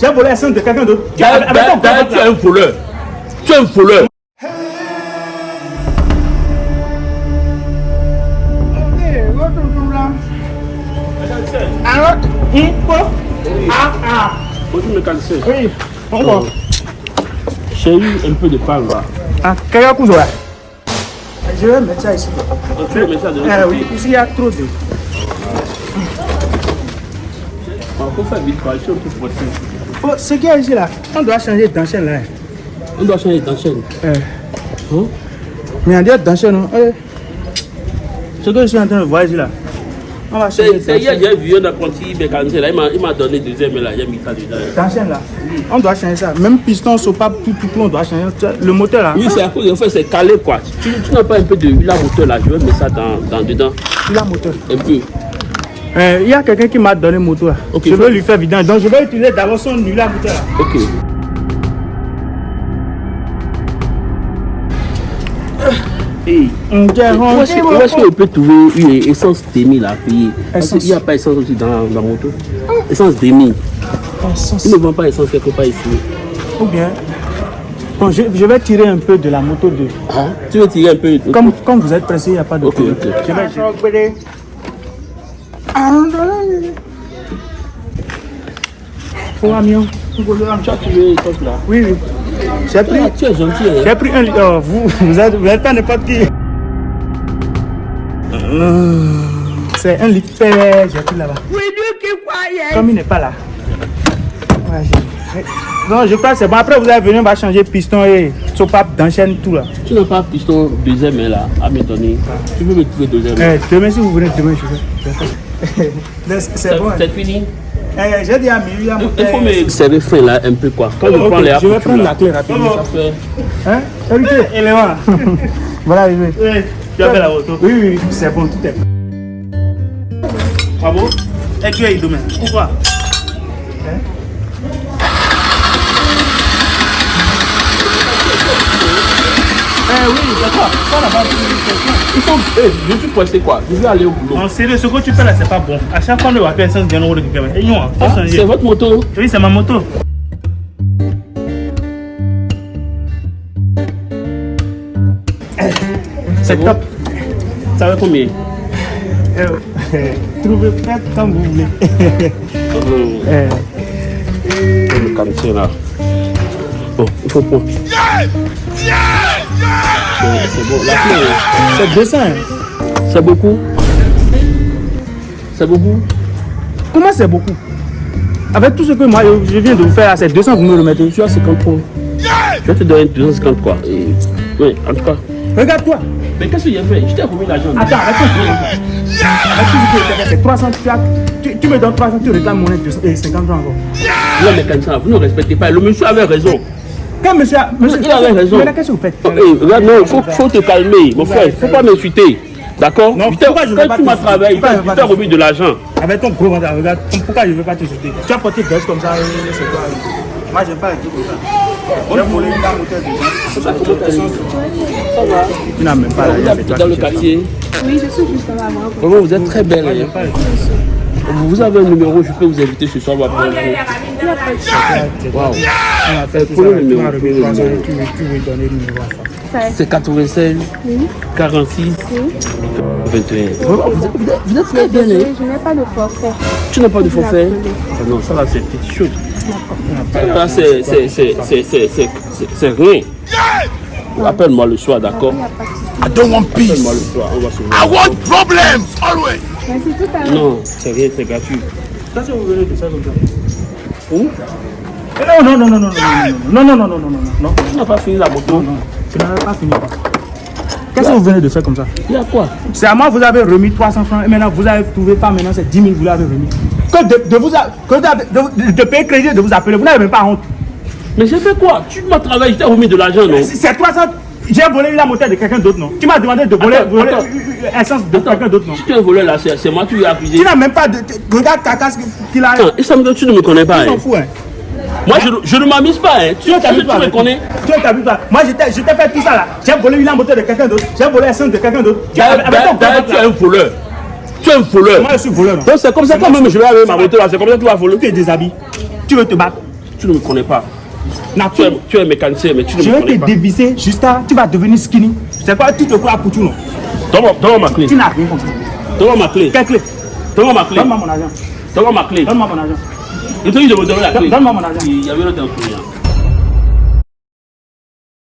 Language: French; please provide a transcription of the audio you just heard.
J'ai volé l'essence de quelqu'un d'autre. Tu- ventre, tu es un voleur. Tu es un voleur. Alors, hum, quoi Ah, ah. Bonjour, mécanicien. Oui, on va. J'ai eu un peu de pain là. Ah, quelqu'un couche là. Je vais mettre ça ici. Tu le mets ça de l'autre Ah côté. oui, ici il y a trop de. Il faut faire vite, quoi. Je suis un peu pressé. Oh, ce qu'il y a ici là, on doit changer d'enchaîne là. On doit changer d'enchaîne. Euh, Hein? mais on dit d'enchaîne, non Eh, Ce que je suis en train de voir ici là. On va changer C'est c'est hier, d'enchaîne. j'ai vu un apprenti mécanicien là. Il m'a- Il m'a donné deuxième là. Il a mis ça dedans. D'enchaîne là. On doit changer ça. Même piston, sopape, tout, tout, tout, on doit changer. Le moteur là. Oui, c'est à cause, en fait, c'est calé quoi. Tu, tu n'as pas un peu de huile à moteur là, je vais mettre ça dans, dans dedans. Il a moteur. Un peu. Euh, il y a quelqu'un qui m'a donné moteur. Ok, je vais lui faire vidange. Donc je vais utiliser d'abord son huile à là. Ok. Hey, On dirait, où on est-ce qu'on peut trouver une essence demi là payer Parce Essence. qu'il n'y a pas essence aussi dans la moto. Essence demi. Essence. Ils ne vendent pas essence quelque part ici. Ou bien, bon, je, je vais tirer un peu de la moto de. Hein? Tu veux tirer un peu Comme, comme vous êtes pressé, il n'y a pas de Ok, problème. ok. Je vais. Pour là Oui, oui. J'ai pris, Ah, Tu es gentil. J'ai pris un. Oh, vous, vous êtes, vous êtes pas n'importe qui. C'est un litre. J'ai pris là-bas. Comme il n'est pas là. Ouais, non, je crois que c'est bon. Après, vous allez venir, on va changer piston et sopape d'enchaîne, tout là. Tu n'as pas piston deuxième là à me donner. Tu veux me trouver deuxième Eh, demain, si vous venez, demain, je vais. je vais. C'est bon. hein. c'est fini Eh, J'ai dit à Miri, il faut me serrer fin là un peu quoi. Quand Ok, je prends les je vais prendre la là, clé rapidement. Fait. Hein? Héritier, élément. voilà, arrivé. Oui, tu as fait la moto. Oui, oui, oui, c'est bon, tout est bon. Bravo. Et tu es demain. Pourquoi? Eh oui, d'accord. Ça là-bas, Il faut. Eh, je suis pressé quoi. Je vais aller au boulot. En sérieux, ce que tu fais là, c'est pas bon. À chaque fois, on doit faire essence. Et non, faut Ah, c'est votre moto? Oui, c'est ma moto. c'est bon? top. Ça va combien? Eh, Trouvez prête comme vous voulez. Eh, Le quartier là. Bon, il faut prendre. C'est c'est bon. La clé, hein. C'est 200. hein. c'est beaucoup. C'est beaucoup. Comment c'est beaucoup Avec tout ce que moi je viens de vous faire, c'est 200, vous me le mettez. Tu as 50 points. Je vais te donner 250 quoi. Et, oui, en tout cas. Regarde-toi. Mais qu'est-ce que j'ai fait? Je t'ai remis l'argent. Attends, fait, c'est 300. Tu, tu, me donnes 300, tu réclames mon aide 200 et 50 francs encore. Vous, mécanicien, vous ne respectez pas. Le monsieur avait raison. Quand monsieur, a- monsieur Il avait raison. Mais là, qu'est-ce que vous faites Oh, regarde, non, il faut, faut te calmer, mon frère. Il ne faut pas m'insulter. D'accord? Je je Quand pas tu m'as travaillé, je tu t'as remis de l'argent. Avec ton gros ventre, regarde, pourquoi je ne veux pas te sauter Tu as porté veste comme ça, euh, c'est quoi? Moi, j'aime pas les trucs comme ça. J'ai volé la moteur de gens. Tu n'as même pas la Vous habitez dans le quartier. Oui, je suis juste. Vraiment, vous êtes très belle. Vous avez un numéro, je peux vous inviter ce soir. Wow. C'est 96, 46, 21. Vous êtes très bien. Hein. Je n'ai pas de forfait. Tu n'as pas de forfait? Non, ça là c'est petite chose. Ah, c'est rien. Appelle-moi le soir, d'accord? I don't want peace. I want problems, always. Merci tout à l'heure. Non, c'est rien, c'est gratuit. Ça, c'est vous venez de ça comme ça. Où Eh, Non, non, non, non, non, non, non, non, non, non, non, non, non, non, Tu n'as pas fini la moto non, tu n'avais pas fini. Qu'est-ce que vous venez de faire comme ça Il y a quoi C'est à moi, vous avez remis 300 francs et maintenant vous avez trouvé pas, maintenant c'est 10 000, vous l'avez remis. Que de, de vous, a- que de, de, de payer crédit, de vous appeler, vous n'avez même pas honte. Mais j'ai fait quoi Tu m'as travaillé, je t'ai remis de l'argent, non C'est c'est 300, j'ai volé la moteur de quelqu'un d'autre, non? Tu m'as demandé de voler, Attends, voler attends. essence de quelqu'un d'autre, non? Si tu es un voleur là, c'est moi, tu lui as accusé. Tu n'as même pas de. de- Regarde ta casque qu'il a. Attends, tu ne me connais pas. Tu hein. fous, hein. Moi, je, je ne m'amuse pas. Hein. Tu, Tu tu, t'habilles tu pas me connais Tu t'habilles pas. Moi, je t'ai fait tout ça là. J'ai volé la moteur de quelqu'un d'autre. J'ai volé l'essence de quelqu'un d'autre. Tu- es un voleur. Tu es un voleur. Moi, je suis voleur. Donc c'est comme ça quand même je vais avec ma moto là, c'est comme ça que tu vas voler. Tu te déshabilles. Tu veux te battre. Tu ne me connais pas. Tu Nature. es, tu es mécanicien, mais tu ne Je me vais connais te pas. dévisser jusqu'à. Tu vas devenir skinny. C'est quoi? Tu te crois pour tout, non Donne-moi donne-moi ma clé. Tu n'as rien compris. Donne-moi ma clé. Quelle clé? Donne-moi ma clé. Donne-moi mon argent. Donne-moi ma clé. Donne-moi mon argent. Il te dit de me donner la clé. Donne-moi mon argent. Il y avait un autre client.